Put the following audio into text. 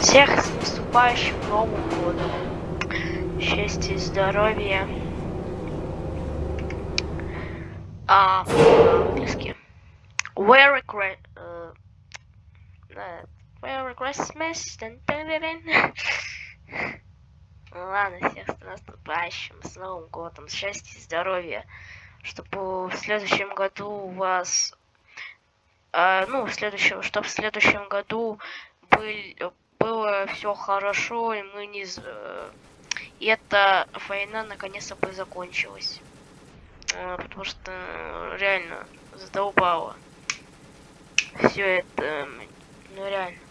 Всех с наступающим Новым годом. Счастья и здоровья. А, по-английски. Merry Christmas. Uh, Merry Christmas. Ну Ладно, всех с наступающим, с Новым годом, счастья и здоровья. Чтобы в следующем году у вас... а, ну, в следующем, чтобы в следующем году был, было все хорошо, и мы не... э, И эта война наконец-то бы закончилась. А, Потому что э, реально задолбало. Все это, ну реально.